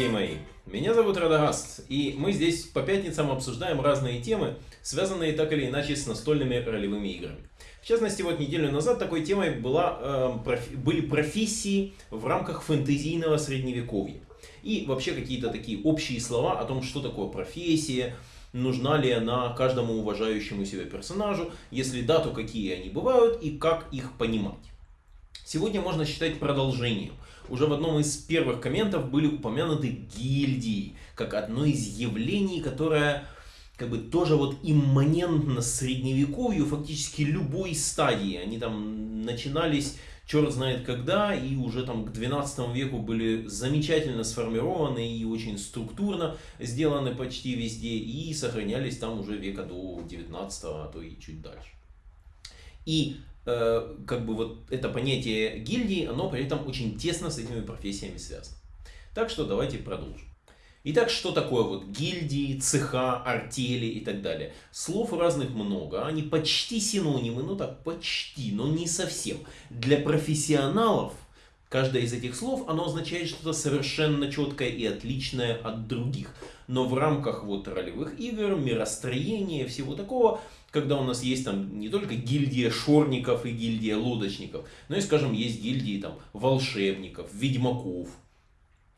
Дорогие мои! Меня зовут Радагаст, и мы здесь по пятницам обсуждаем разные темы, связанные так или иначе с настольными ролевыми играми. В частности, вот неделю назад такой темой была, э, профи были профессии в рамках фэнтезийного средневековья. И вообще какие-то такие общие слова о том, что такое профессия, нужна ли она каждому уважающему себя персонажу, если да, то какие они бывают и как их понимать. Сегодня можно считать продолжением. Уже в одном из первых комментов были упомянуты гильдии, как одно из явлений, которое как бы тоже вот имманентно средневековью, фактически любой стадии. Они там начинались черт знает когда, и уже там к 12 веку были замечательно сформированы и очень структурно сделаны почти везде, и сохранялись там уже века до 19, а то и чуть дальше. И как бы вот это понятие гильдии, оно при этом очень тесно с этими профессиями связано. Так что давайте продолжим. Итак, что такое вот гильдии, цеха, артели и так далее? Слов разных много, они почти синонимы, ну так, почти, но не совсем. Для профессионалов каждое из этих слов, оно означает что-то совершенно четкое и отличное от других. Но в рамках вот ролевых игр, миростроения, всего такого, когда у нас есть там не только гильдия шорников и гильдия лодочников, но и, скажем, есть гильдии там волшебников, ведьмаков,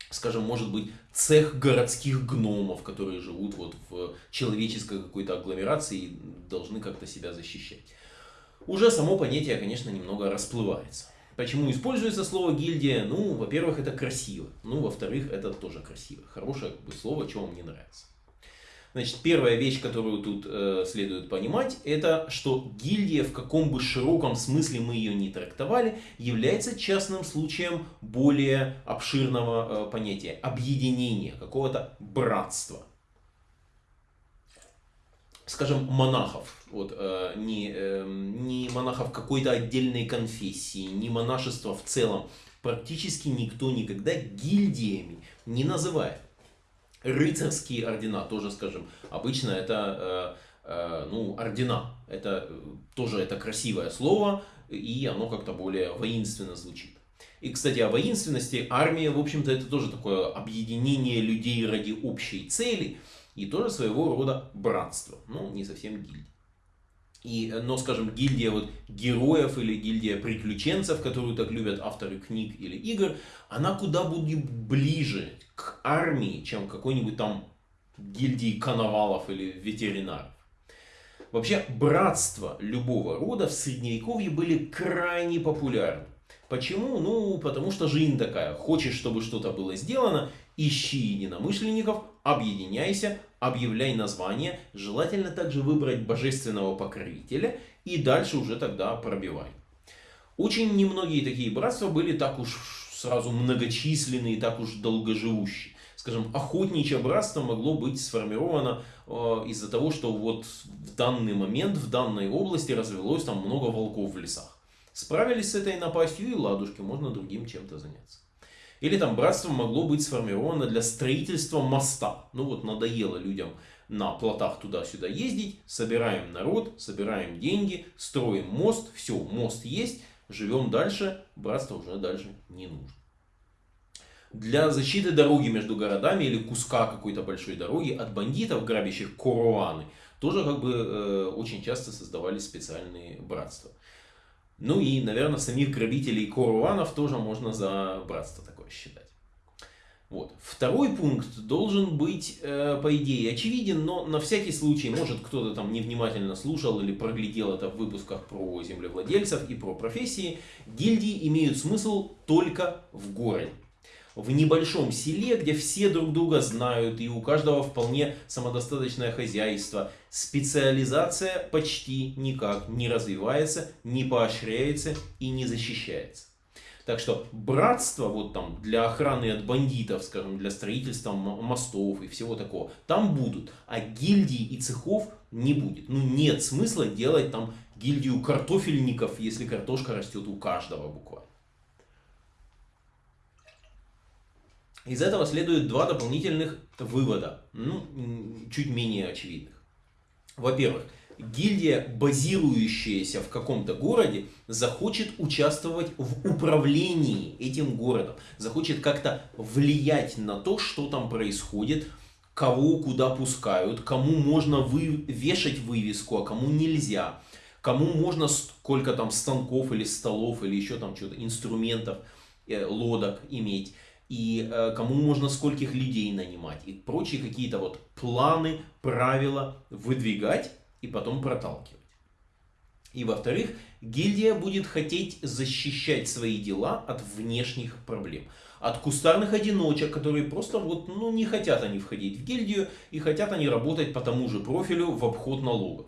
скажем, может быть, цех городских гномов, которые живут вот в человеческой какой-то агломерации и должны как-то себя защищать. Уже само понятие, конечно, немного расплывается. Почему используется слово гильдия? Ну, во-первых, это красиво. Ну, во-вторых, это тоже красиво. Хорошее как бы, слово, что вам не нравится. Значит, первая вещь, которую тут э, следует понимать, это что гильдия, в каком бы широком смысле мы ее не трактовали, является частным случаем более обширного э, понятия, объединения, какого-то братства. Скажем, монахов, вот, э, не, э, не монахов какой-то отдельной конфессии, не монашества в целом, практически никто никогда гильдиями не называет рыцарские ордена, тоже скажем, обычно это э, э, ну, ордена, это э, тоже это красивое слово, и оно как-то более воинственно звучит. И, кстати, о воинственности, армия, в общем-то, это тоже такое объединение людей ради общей цели, и тоже своего рода братство, ну, не совсем гильдия. И, э, но, скажем, гильдия вот героев или гильдия приключенцев, которую так любят авторы книг или игр, она куда будет ближе к армии, чем какой-нибудь там гильдии коновалов или ветеринаров. Вообще, братства любого рода в Средневековье были крайне популярны. Почему? Ну, потому что жизнь такая. Хочешь, чтобы что-то было сделано, ищи единомышленников, объединяйся, объявляй название, желательно также выбрать божественного покровителя и дальше уже тогда пробивай. Очень немногие такие братства были так уж сразу многочисленные так уж долгоживущие. Скажем, охотничье братство могло быть сформировано э, из-за того, что вот в данный момент в данной области развелось там много волков в лесах. Справились с этой напастью и ладушки, можно другим чем-то заняться. Или там братство могло быть сформировано для строительства моста. Ну вот надоело людям на плотах туда-сюда ездить. Собираем народ, собираем деньги, строим мост. Все, мост есть, живем дальше. Братство уже дальше не нужно. Для защиты дороги между городами или куска какой-то большой дороги от бандитов, грабящих коруаны, тоже как бы э, очень часто создавались специальные братства. Ну и, наверное, самих грабителей коруанов тоже можно за братство такое считать. Вот. Второй пункт должен быть, э, по идее, очевиден, но на всякий случай, может кто-то там невнимательно слушал или проглядел это в выпусках про землевладельцев и про профессии, гильдии имеют смысл только в городе в небольшом селе, где все друг друга знают и у каждого вполне самодостаточное хозяйство, специализация почти никак не развивается, не поощряется и не защищается. Так что братство вот там для охраны от бандитов, скажем, для строительства мостов и всего такого, там будут, а гильдий и цехов не будет. Ну нет смысла делать там гильдию картофельников, если картошка растет у каждого буквально. Из этого следует два дополнительных вывода, ну, чуть менее очевидных. Во-первых, гильдия, базирующаяся в каком-то городе, захочет участвовать в управлении этим городом, захочет как-то влиять на то, что там происходит, кого куда пускают, кому можно вы, вешать вывеску, а кому нельзя, кому можно сколько там станков или столов или еще там что-то, инструментов, э, лодок иметь. И э, кому можно скольких людей нанимать. И прочие какие-то вот планы, правила выдвигать и потом проталкивать. И во-вторых, гильдия будет хотеть защищать свои дела от внешних проблем. От кустарных одиночек, которые просто вот, ну, не хотят они входить в гильдию и хотят они работать по тому же профилю в обход налогов.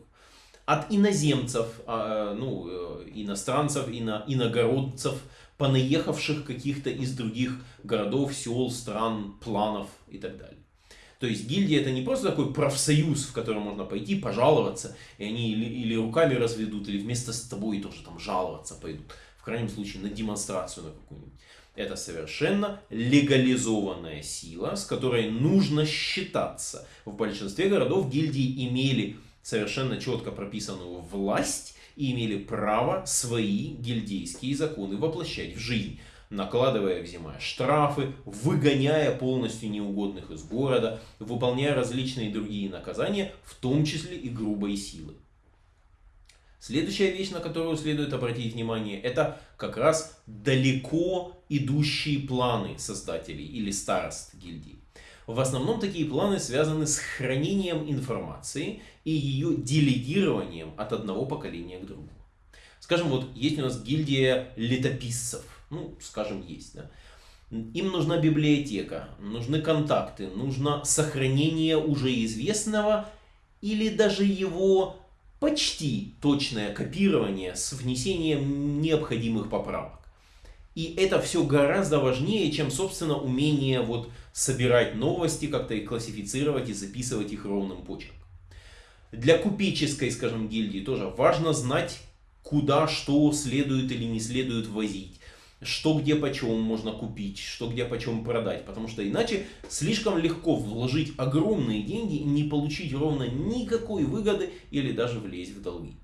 От иноземцев, а, ну, э, иностранцев, ино, иногородцев, понаехавших каких-то из других городов, сел, стран, планов и так далее. То есть гильдия это не просто такой профсоюз, в котором можно пойти пожаловаться, и они или, или руками разведут, или вместо с тобой тоже там жаловаться пойдут. В крайнем случае на демонстрацию на какую-нибудь. Это совершенно легализованная сила, с которой нужно считаться. В большинстве городов гильдии имели совершенно четко прописанную власть и имели право свои гильдейские законы воплощать в жизнь накладывая, взимая штрафы, выгоняя полностью неугодных из города, выполняя различные другие наказания, в том числе и грубой силы. Следующая вещь, на которую следует обратить внимание, это как раз далеко идущие планы создателей или старост гильдии. В основном такие планы связаны с хранением информации и ее делегированием от одного поколения к другому. Скажем, вот есть у нас гильдия летописцев ну, скажем, есть, да. Им нужна библиотека, нужны контакты, нужно сохранение уже известного или даже его почти точное копирование с внесением необходимых поправок. И это все гораздо важнее, чем, собственно, умение вот собирать новости, как-то их классифицировать и записывать их ровным почерком. Для купеческой, скажем, гильдии тоже важно знать, куда что следует или не следует возить что где почем можно купить, что где почем продать. Потому что иначе слишком легко вложить огромные деньги и не получить ровно никакой выгоды или даже влезть в долги.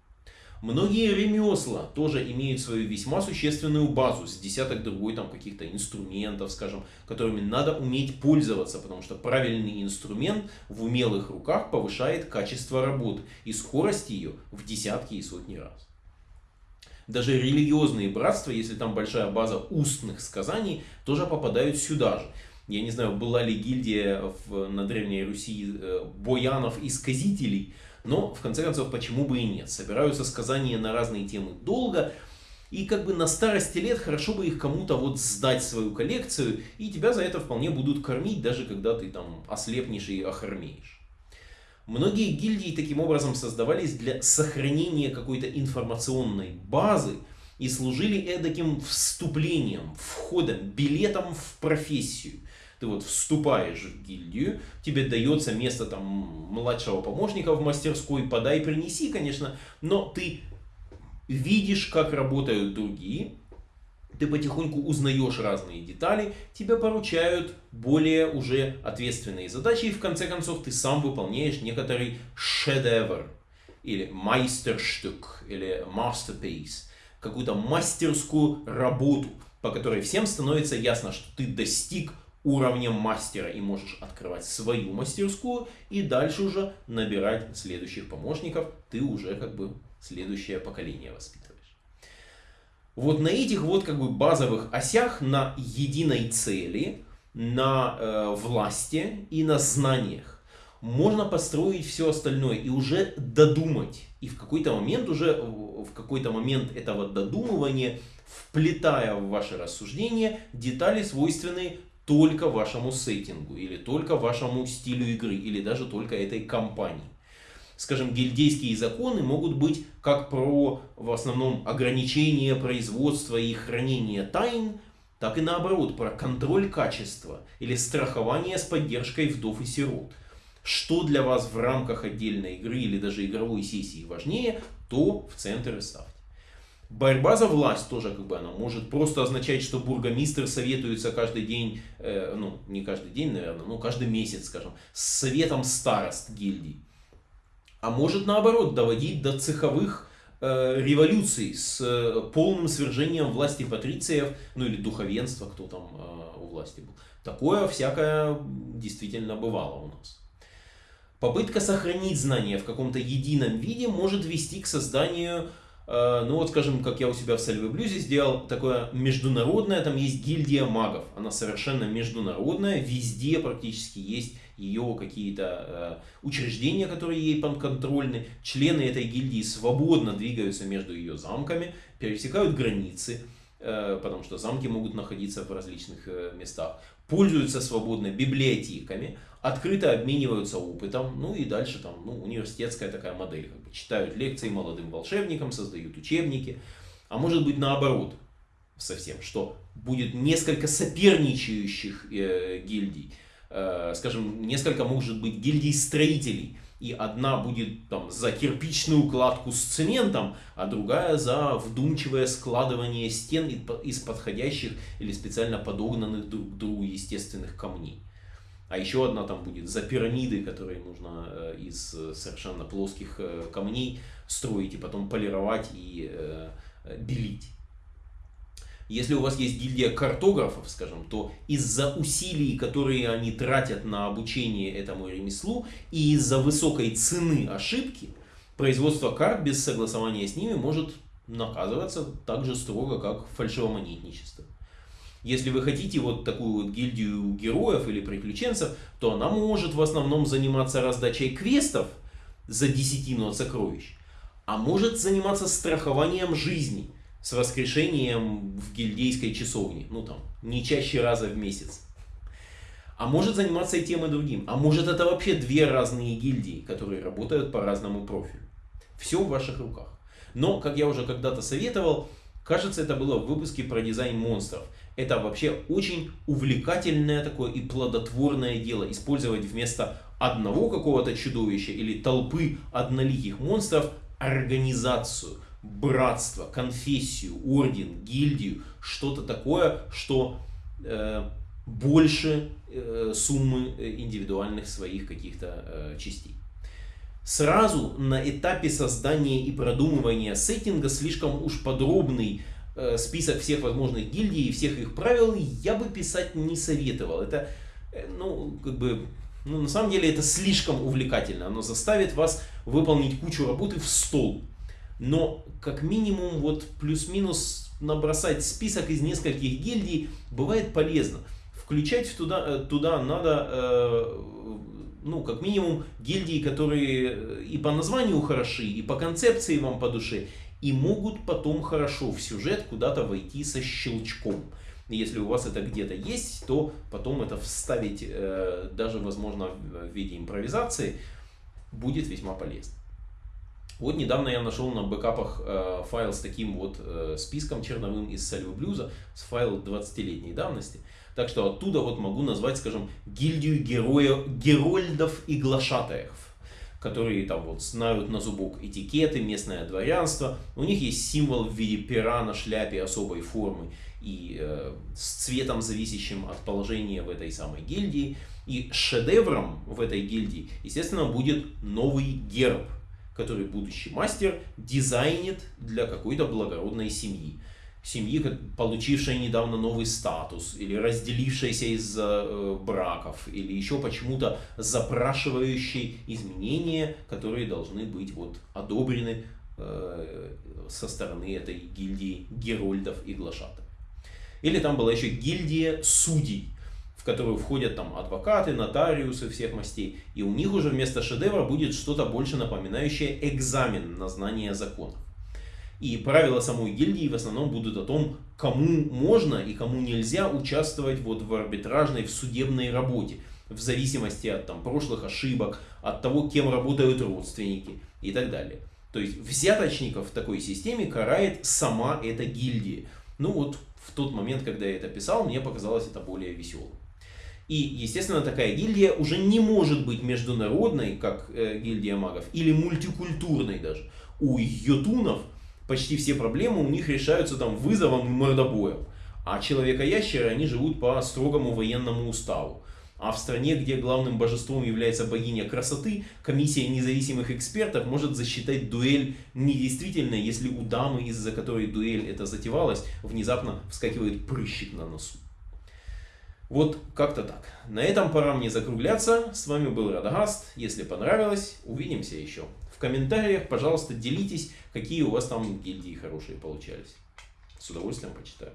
Многие ремесла тоже имеют свою весьма существенную базу с десяток другой там каких-то инструментов, скажем, которыми надо уметь пользоваться, потому что правильный инструмент в умелых руках повышает качество работы и скорость ее в десятки и сотни раз даже религиозные братства, если там большая база устных сказаний, тоже попадают сюда же. Я не знаю, была ли гильдия в, на Древней Руси э, боянов и сказителей, но в конце концов, почему бы и нет. Собираются сказания на разные темы долго, и как бы на старости лет хорошо бы их кому-то вот сдать свою коллекцию, и тебя за это вполне будут кормить, даже когда ты там ослепнешь и охармеешь. Многие гильдии таким образом создавались для сохранения какой-то информационной базы и служили эдаким вступлением, входом, билетом в профессию. Ты вот вступаешь в гильдию, тебе дается место там младшего помощника в мастерской, подай, принеси, конечно, но ты видишь, как работают другие, ты потихоньку узнаешь разные детали, тебе поручают более уже ответственные задачи, и в конце концов ты сам выполняешь некоторый шедевр, или майстерштук, или masterpiece, какую-то мастерскую работу, по которой всем становится ясно, что ты достиг уровня мастера и можешь открывать свою мастерскую и дальше уже набирать следующих помощников, ты уже как бы следующее поколение воспитываешь. Вот на этих вот как бы базовых осях, на единой цели, на э, власти и на знаниях можно построить все остальное и уже додумать. И в какой-то момент уже, в какой-то момент этого додумывания, вплетая в ваше рассуждение детали, свойственные только вашему сеттингу, или только вашему стилю игры, или даже только этой компании скажем, гильдейские законы могут быть как про, в основном, ограничение производства и хранения тайн, так и наоборот, про контроль качества или страхование с поддержкой вдов и сирот. Что для вас в рамках отдельной игры или даже игровой сессии важнее, то в центр и ставьте. Борьба за власть тоже как бы она может просто означать, что бургомистр советуется каждый день, э, ну не каждый день, наверное, но каждый месяц, скажем, с советом старост гильдий а может наоборот доводить до цеховых э, революций с э, полным свержением власти патрициев, ну или духовенства, кто там э, у власти был. Такое всякое действительно бывало у нас. Попытка сохранить знания в каком-то едином виде может вести к созданию Э, ну вот, скажем, как я у себя в Сальве Блюзе сделал, такое международное, там есть гильдия магов. Она совершенно международная, везде практически есть ее какие-то э, учреждения, которые ей подконтрольны. Члены этой гильдии свободно двигаются между ее замками, пересекают границы, э, потому что замки могут находиться в различных э, местах пользуются свободно библиотеками, открыто обмениваются опытом, ну и дальше там ну, университетская такая модель. Как бы, читают лекции молодым волшебникам, создают учебники. А может быть наоборот совсем, что будет несколько соперничающих э, гильдий. Э, скажем, несколько может быть гильдий строителей, и одна будет там за кирпичную кладку с цементом, а другая за вдумчивое складывание стен из подходящих или специально подогнанных друг к другу естественных камней. А еще одна там будет за пирамиды, которые нужно э, из э, совершенно плоских камней строить и потом полировать и белить. Если у вас есть гильдия картографов, скажем, то из-за усилий, которые они тратят на обучение этому ремеслу, и из-за высокой цены ошибки, производство карт без согласования с ними может наказываться так же строго, как фальшивомонетничество. Если вы хотите вот такую вот гильдию героев или приключенцев, то она может в основном заниматься раздачей квестов за десятину от сокровищ, а может заниматься страхованием жизни – с воскрешением в гильдейской часовне, ну там, не чаще раза в месяц. А может заниматься и тем, и другим. А может это вообще две разные гильдии, которые работают по разному профилю. Все в ваших руках. Но, как я уже когда-то советовал, кажется, это было в выпуске про дизайн монстров. Это вообще очень увлекательное такое и плодотворное дело. Использовать вместо одного какого-то чудовища или толпы одноликих монстров организацию – братство, конфессию, орден, гильдию, что-то такое, что э, больше э, суммы э, индивидуальных своих каких-то э, частей. Сразу на этапе создания и продумывания сеттинга слишком уж подробный э, список всех возможных гильдий и всех их правил я бы писать не советовал. Это, э, ну, как бы, ну, на самом деле это слишком увлекательно. Оно заставит вас выполнить кучу работы в стол но как минимум вот плюс-минус набросать список из нескольких гильдий бывает полезно. Включать туда, э, туда надо, э, ну, как минимум, гильдии, которые и по названию хороши, и по концепции вам по душе, и могут потом хорошо в сюжет куда-то войти со щелчком. Если у вас это где-то есть, то потом это вставить, э, даже, возможно, в виде импровизации, будет весьма полезно. Вот недавно я нашел на бэкапах э, файл с таким вот э, списком черновым из Сальвы Блюза, с файл 20-летней давности. Так что оттуда вот могу назвать, скажем, гильдию героя, герольдов и глашатаев, которые там вот знают на зубок этикеты, местное дворянство. У них есть символ в виде пера на шляпе особой формы и э, с цветом, зависящим от положения в этой самой гильдии. И шедевром в этой гильдии, естественно, будет новый герб – который будущий мастер дизайнит для какой-то благородной семьи. Семьи, получившей недавно новый статус, или разделившейся из-за э, браков, или еще почему-то запрашивающей изменения, которые должны быть вот одобрены э, со стороны этой гильдии герольдов и глашатов. Или там была еще гильдия судей, в которую входят там адвокаты, нотариусы всех мастей. И у них уже вместо шедевра будет что-то больше напоминающее экзамен на знание законов. И правила самой гильдии в основном будут о том, кому можно и кому нельзя участвовать вот в арбитражной, в судебной работе. В зависимости от там, прошлых ошибок, от того, кем работают родственники и так далее. То есть взяточников в такой системе карает сама эта гильдия. Ну вот в тот момент, когда я это писал, мне показалось это более веселым. И, естественно, такая гильдия уже не может быть международной, как э, гильдия магов, или мультикультурной даже. У йотунов почти все проблемы у них решаются там вызовом и мордобоем. А человека-ящеры, они живут по строгому военному уставу. А в стране, где главным божеством является богиня красоты, комиссия независимых экспертов может засчитать дуэль недействительной, если у дамы, из-за которой дуэль это затевалась, внезапно вскакивает прыщик на носу. Вот как-то так. На этом пора мне закругляться. С вами был Радагаст. Если понравилось, увидимся еще. В комментариях, пожалуйста, делитесь, какие у вас там гильдии хорошие получались. С удовольствием почитаю.